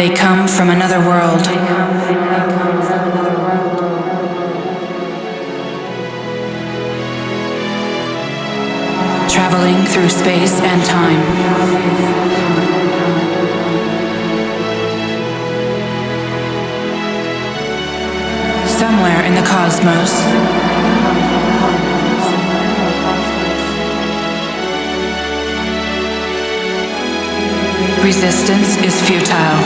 They come from another world. Traveling through space and time. somewhere in the cosmos. Resistance is futile.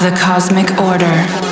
The Cosmic Order.